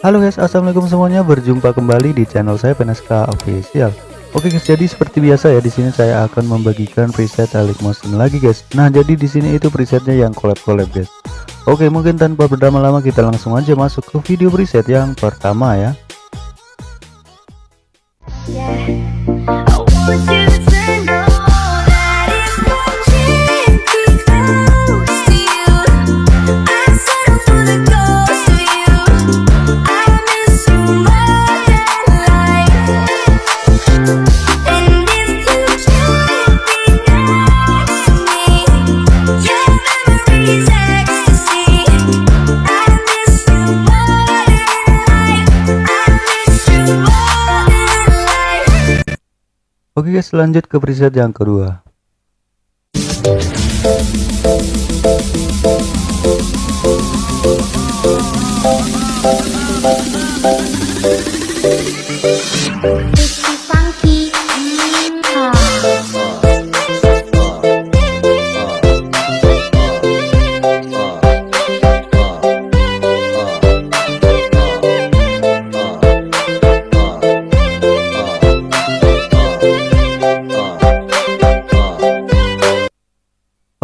Halo guys, assalamualaikum semuanya. Berjumpa kembali di channel saya Peneska Official. Oke guys, jadi seperti biasa ya di sini saya akan membagikan preset Alik Motion lagi guys. Nah, jadi di sini itu presetnya yang collab-collab guys. Oke, mungkin tanpa berlama-lama kita langsung aja masuk ke video preset yang pertama ya. Oke guys lanjut ke preset yang kedua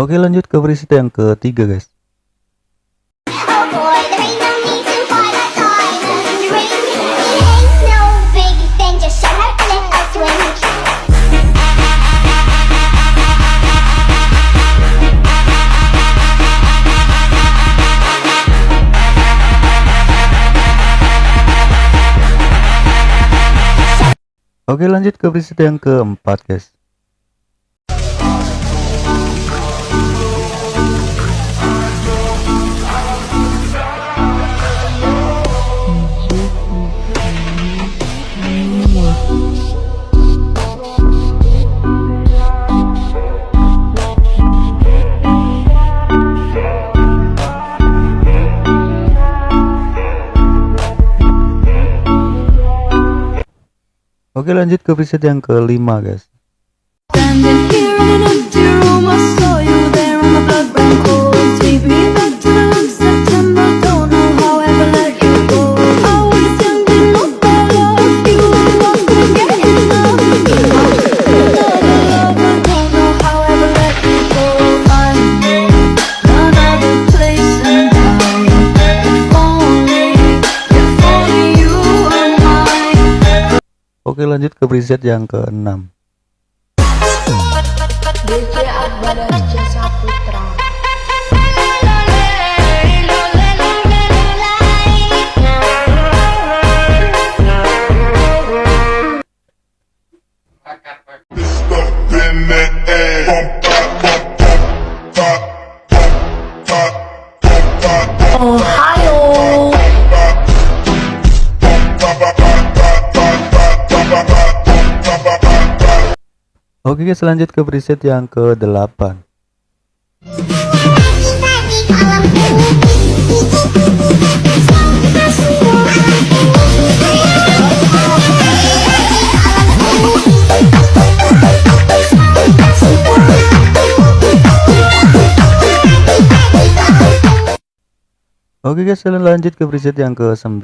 Oke lanjut ke preset yang ketiga guys. Oke lanjut ke preset yang keempat guys Oke lanjut ke preset yang kelima guys Oke lanjut ke preset yang keenam Ohio. Oke guys lanjut ke preset yang ke-8 Oke guys lanjut ke preset yang ke-9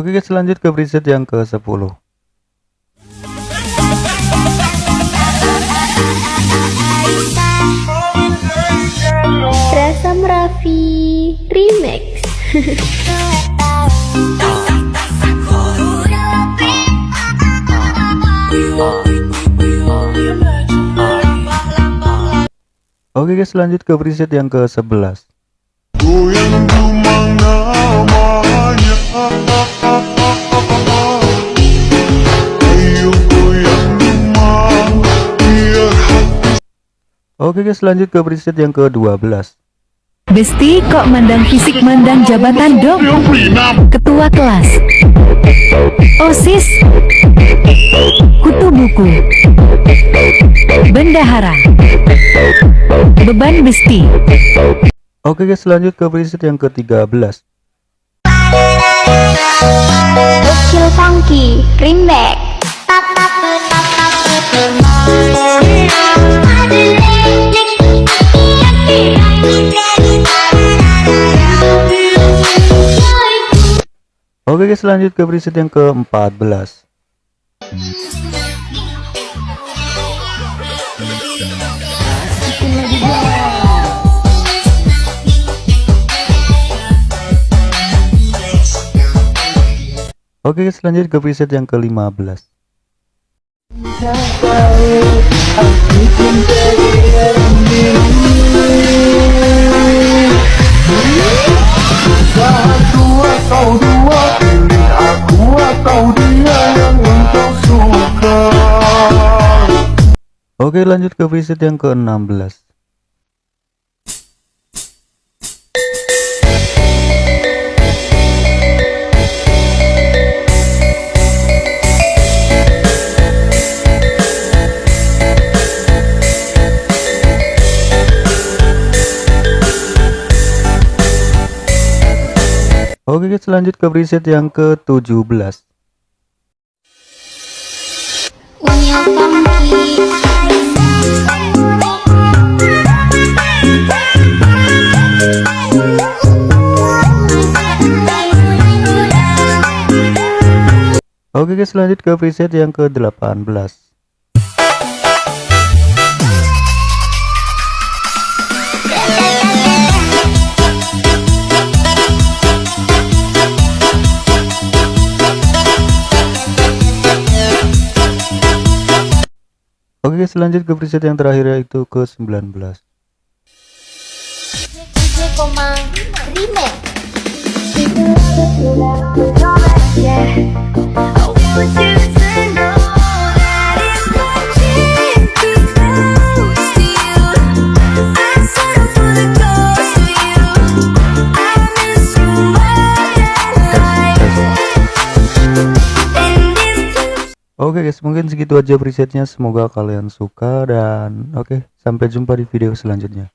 Oke guys lanjut ke preset yang ke-10 Rasa Raffi Remix. Oke guys lanjut ke preset yang ke-11 Goyang dumang namanya Oke guys lanjut ke preset yang ke-12 Besti kok mandang fisik mandang jabatan dong Ketua kelas OSIS Kutu buku Bendahara Beban besti Oke guys lanjut ke preset yang ke-13 Kecil Funky Remix Oke guys lanjut ke preset yang ke-14 Oke guys lanjut ke preset yang ke-15 Dua Oke lanjut ke preset yang ke-16 Oke guys lanjut ke preset yang ke-17 Unyu Funky Oke guys lanjut ke preset yang ke-18 Oke guys lanjut ke preset yang terakhir yaitu ke 19 DJ Oke guys mungkin segitu aja presetnya. Semoga kalian suka dan oke sampai jumpa di video selanjutnya